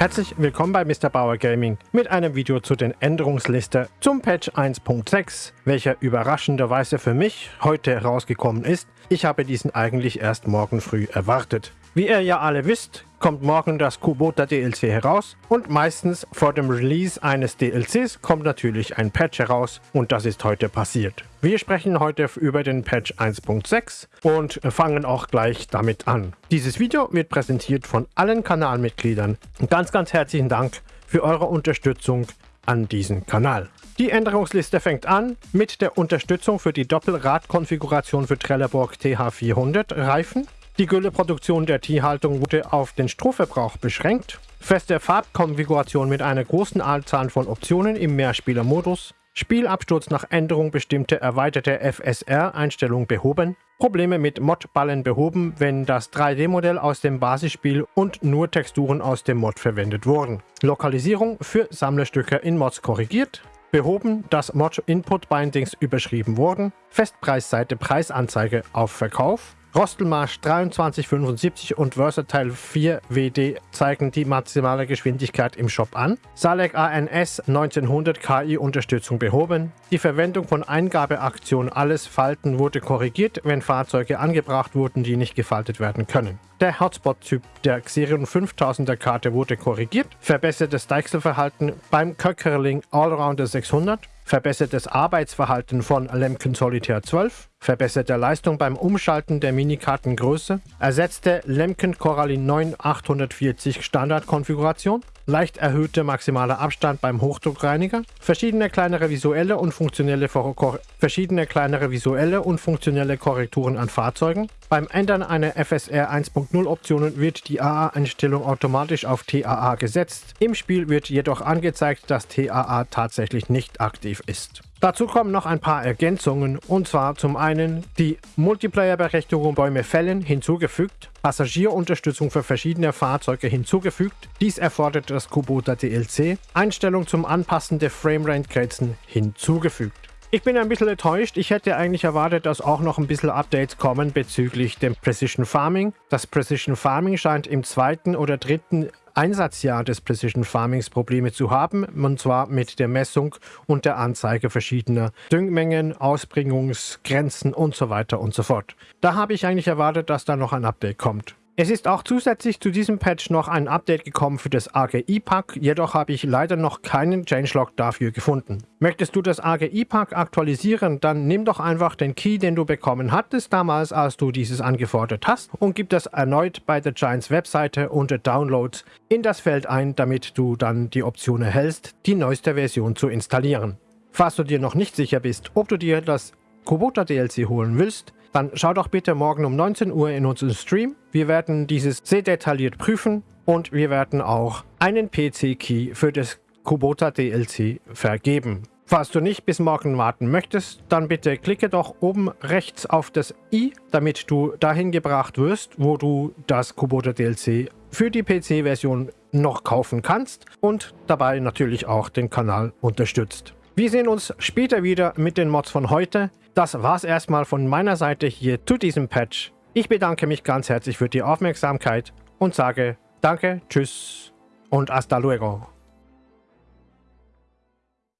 Herzlich willkommen bei Mr. Bauer Gaming mit einem Video zu den Änderungsliste zum Patch 1.6, welcher überraschenderweise für mich heute rausgekommen ist. Ich habe diesen eigentlich erst morgen früh erwartet. Wie ihr ja alle wisst, kommt morgen das Kubota DLC heraus und meistens vor dem Release eines DLCs kommt natürlich ein Patch heraus und das ist heute passiert. Wir sprechen heute über den Patch 1.6 und fangen auch gleich damit an. Dieses Video wird präsentiert von allen Kanalmitgliedern. Ganz, ganz herzlichen Dank für eure Unterstützung an diesem Kanal. Die Änderungsliste fängt an mit der Unterstützung für die Doppelradkonfiguration für Trelleborg TH400 Reifen die Gülleproduktion der Tierhaltung wurde auf den Strohverbrauch beschränkt. Feste Farbkonfiguration mit einer großen Anzahl von Optionen im Mehrspielermodus. Spielabsturz nach Änderung bestimmter erweiterte FSR-Einstellung behoben. Probleme mit Modballen behoben, wenn das 3D-Modell aus dem Basisspiel und nur Texturen aus dem Mod verwendet wurden. Lokalisierung für Sammlerstücke in Mods korrigiert. Behoben, dass Mod-Input-Bindings überschrieben wurden. Festpreisseite Preisanzeige auf Verkauf. Rostelmarsch 2375 und Versatile 4 WD zeigen die maximale Geschwindigkeit im Shop an. Salek ANS 1900 KI-Unterstützung behoben. Die Verwendung von Eingabeaktion Alles Falten wurde korrigiert, wenn Fahrzeuge angebracht wurden, die nicht gefaltet werden können. Der Hotspot-Typ der Xerion 5000er Karte wurde korrigiert. Verbessertes Deichselverhalten beim Köckerling Allrounder 600 verbessertes Arbeitsverhalten von Lemken Solitaire 12, verbesserte Leistung beim Umschalten der Minikartengröße, ersetzte Lemken Corallin 9 840 Standardkonfiguration, leicht erhöhte maximaler Abstand beim Hochdruckreiniger, verschiedene kleinere visuelle und funktionelle, verschiedene kleinere visuelle und funktionelle Korrekturen an Fahrzeugen. Beim Ändern einer FSR 1.0 Optionen wird die AA-Einstellung automatisch auf TAA gesetzt. Im Spiel wird jedoch angezeigt, dass TAA tatsächlich nicht aktiv ist. Dazu kommen noch ein paar Ergänzungen und zwar zum einen die Multiplayer-Berechtigung Bäume fällen hinzugefügt, Passagierunterstützung für verschiedene Fahrzeuge hinzugefügt, dies erfordert das Kubota DLC, Einstellung zum Anpassen der Framerate-Grenzen hinzugefügt. Ich bin ein bisschen enttäuscht. Ich hätte eigentlich erwartet, dass auch noch ein bisschen Updates kommen bezüglich dem Precision Farming. Das Precision Farming scheint im zweiten oder dritten Einsatzjahr des Precision Farmings Probleme zu haben, und zwar mit der Messung und der Anzeige verschiedener Düngmengen, Ausbringungsgrenzen und so weiter und so fort. Da habe ich eigentlich erwartet, dass da noch ein Update kommt. Es ist auch zusätzlich zu diesem Patch noch ein Update gekommen für das AGI-Pack, jedoch habe ich leider noch keinen Changelog dafür gefunden. Möchtest du das AGI-Pack aktualisieren, dann nimm doch einfach den Key, den du bekommen hattest damals, als du dieses angefordert hast und gib das erneut bei der Giants Webseite unter Downloads in das Feld ein, damit du dann die Option erhältst, die neueste Version zu installieren. Falls du dir noch nicht sicher bist, ob du dir das Kubota DLC holen willst, dann schau doch bitte morgen um 19 Uhr in unseren Stream. Wir werden dieses sehr detailliert prüfen und wir werden auch einen PC-Key für das Kubota DLC vergeben. Falls du nicht bis morgen warten möchtest, dann bitte klicke doch oben rechts auf das i, damit du dahin gebracht wirst, wo du das Kubota DLC für die PC-Version noch kaufen kannst und dabei natürlich auch den Kanal unterstützt. Wir sehen uns später wieder mit den Mods von heute. Das war's erstmal von meiner Seite hier zu diesem Patch. Ich bedanke mich ganz herzlich für die Aufmerksamkeit und sage Danke, Tschüss und hasta luego.